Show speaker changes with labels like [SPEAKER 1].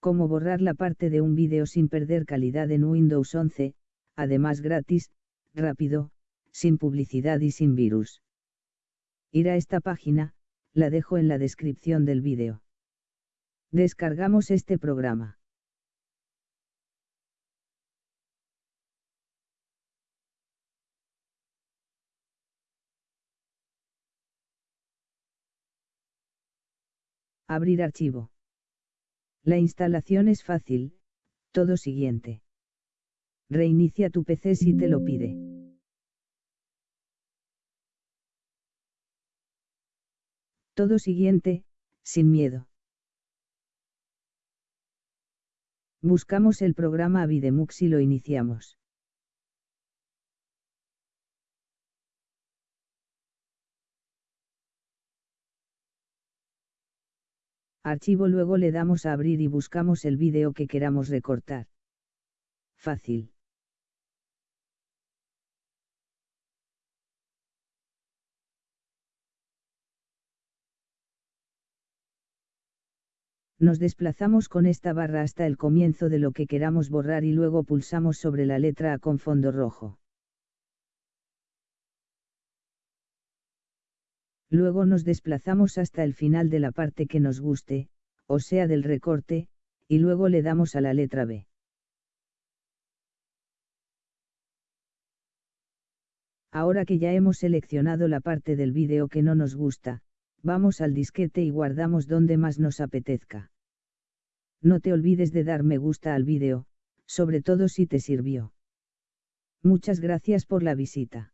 [SPEAKER 1] Cómo borrar la parte de un vídeo sin perder calidad en Windows 11, además gratis, rápido, sin publicidad y sin virus. Ir a esta página, la dejo en la descripción del vídeo. Descargamos este programa. Abrir archivo. La instalación es fácil, todo siguiente. Reinicia tu PC si te lo pide. Todo siguiente, sin miedo. Buscamos el programa Avidemux y lo iniciamos. Archivo luego le damos a abrir y buscamos el vídeo que queramos recortar. Fácil. Nos desplazamos con esta barra hasta el comienzo de lo que queramos borrar y luego pulsamos sobre la letra A con fondo rojo. Luego nos desplazamos hasta el final de la parte que nos guste, o sea del recorte, y luego le damos a la letra B. Ahora que ya hemos seleccionado la parte del vídeo que no nos gusta, vamos al disquete y guardamos donde más nos apetezca. No te olvides de dar me gusta al vídeo, sobre todo si te sirvió. Muchas gracias por la visita.